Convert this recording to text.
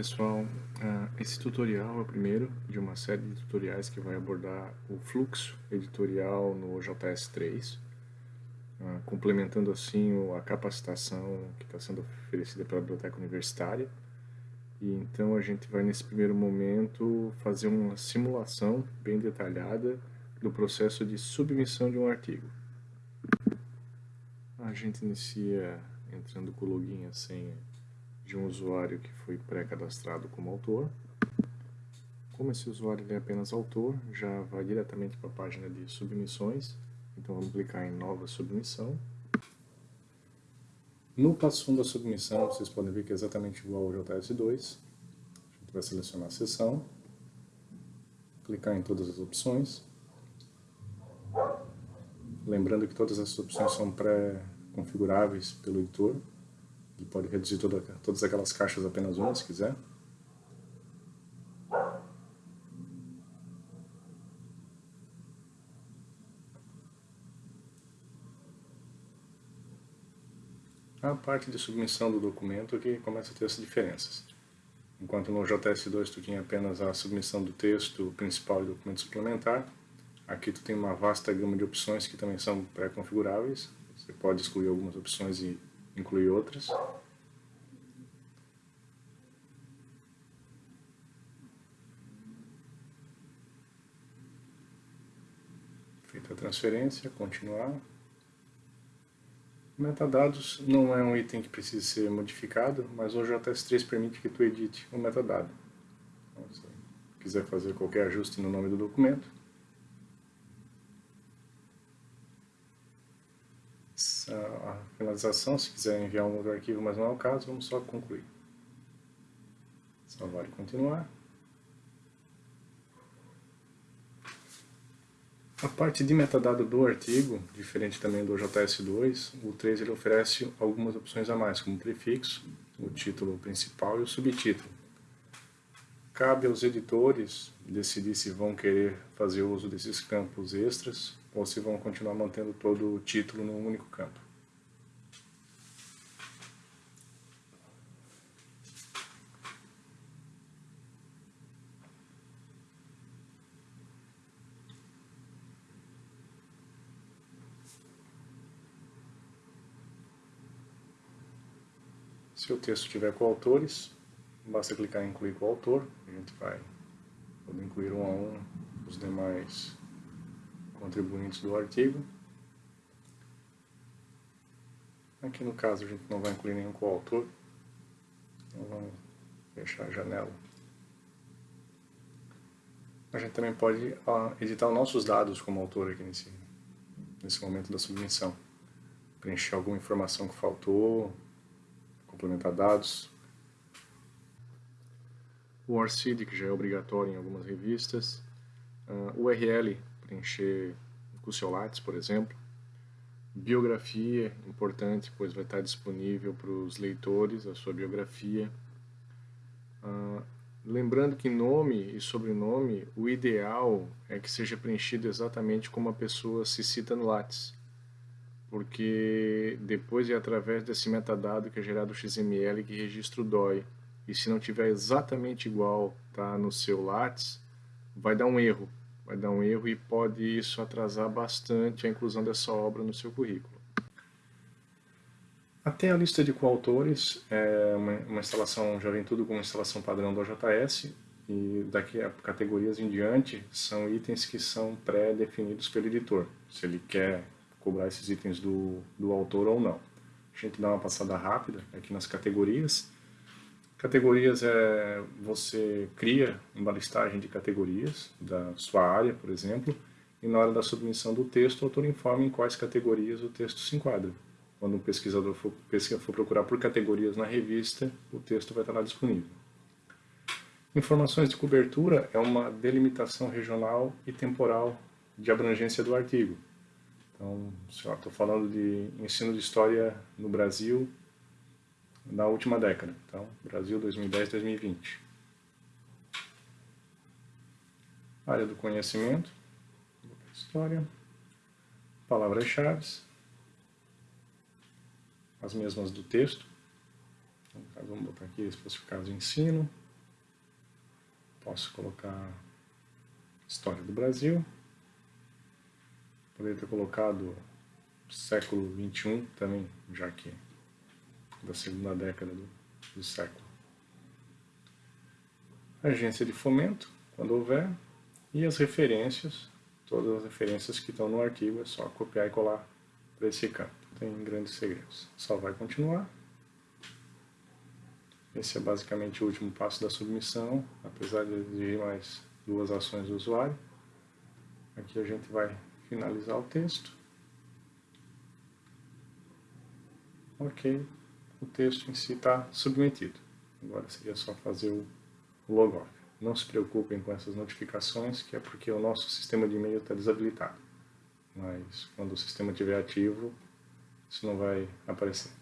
pessoal, ah, esse tutorial é o primeiro de uma série de tutoriais que vai abordar o fluxo editorial no JS3, ah, complementando assim a capacitação que está sendo oferecida pela Biblioteca Universitária. E então a gente vai nesse primeiro momento fazer uma simulação bem detalhada do processo de submissão de um artigo. A gente inicia entrando com o login e senha de um usuário que foi pré-cadastrado como autor. Como esse usuário é apenas autor, já vai diretamente para a página de submissões. Então vamos clicar em nova submissão. No passo 1 da submissão, vocês podem ver que é exatamente igual ao JS2. A gente vai selecionar a seção, clicar em todas as opções. Lembrando que todas essas opções são pré-configuráveis pelo editor. Pode reduzir toda, todas aquelas caixas apenas uma, se quiser. A parte de submissão do documento que começa a ter essas diferenças. Enquanto no JS2 tu tinha apenas a submissão do texto principal e documento suplementar, aqui tu tem uma vasta gama de opções que também são pré-configuráveis. Você pode excluir algumas opções e incluir outras. Feita a transferência, continuar. Metadados não é um item que precisa ser modificado, mas o JS3 permite que tu edite o metadado. Então, se quiser fazer qualquer ajuste no nome do documento, finalização, se quiser enviar um outro arquivo, mas não é o caso, vamos só concluir. Salvar e continuar. A parte de metadado do artigo, diferente também do JS2, o 3 ele oferece algumas opções a mais, como o prefixo, o título principal e o subtítulo. Cabe aos editores decidir se vão querer fazer uso desses campos extras ou se vão continuar mantendo todo o título num único campo. Se o texto tiver coautores, basta clicar em incluir coautor, a gente vai poder incluir um a um os demais contribuintes do artigo. Aqui no caso a gente não vai incluir nenhum coautor, então vamos fechar a janela. A gente também pode editar os nossos dados como autor aqui nesse, nesse momento da submissão. Preencher alguma informação que faltou, complementar dados. O ORCID, que já é obrigatório em algumas revistas. Uh, ah, URL, preencher com seu Lattes, por exemplo. Biografia, importante, pois vai estar disponível para os leitores a sua biografia. Uh, lembrando que nome e sobrenome, o ideal é que seja preenchido exatamente como a pessoa se cita no Lattes porque depois é através desse metadado que é gerado o XML que registra o DOI. E se não tiver exatamente igual tá, no seu Lattes, vai dar um erro. Vai dar um erro e pode isso atrasar bastante a inclusão dessa obra no seu currículo. Até a lista de coautores, é uma, uma instalação, já vem tudo com uma instalação padrão do OJS, e daqui a categorias em diante são itens que são pré-definidos pelo editor. Se ele quer cobrar esses itens do, do autor ou não. A gente dá uma passada rápida aqui nas categorias. Categorias é você cria uma listagem de categorias da sua área, por exemplo, e na hora da submissão do texto, o autor informa em quais categorias o texto se enquadra. Quando um pesquisador for, for procurar por categorias na revista, o texto vai estar lá disponível. Informações de cobertura é uma delimitação regional e temporal de abrangência do artigo. Então, estou falando de ensino de história no Brasil na última década. Então, Brasil 2010-2020. Área do conhecimento, história, palavras-chave, as mesmas do texto. Então, vamos botar aqui especificados de ensino, Posso colocar história do Brasil. Poderia ter colocado século XXI também, já que da segunda década do, do século. Agência de fomento, quando houver, e as referências, todas as referências que estão no arquivo, é só copiar e colar para esse campo. Tem grandes segredos. Só vai continuar. Esse é basicamente o último passo da submissão, apesar de exigir mais duas ações do usuário. Aqui a gente vai finalizar o texto. Ok, o texto em si está submetido. Agora seria só fazer o logoff. Não se preocupem com essas notificações, que é porque o nosso sistema de e-mail está desabilitado. Mas quando o sistema estiver ativo, isso não vai aparecer.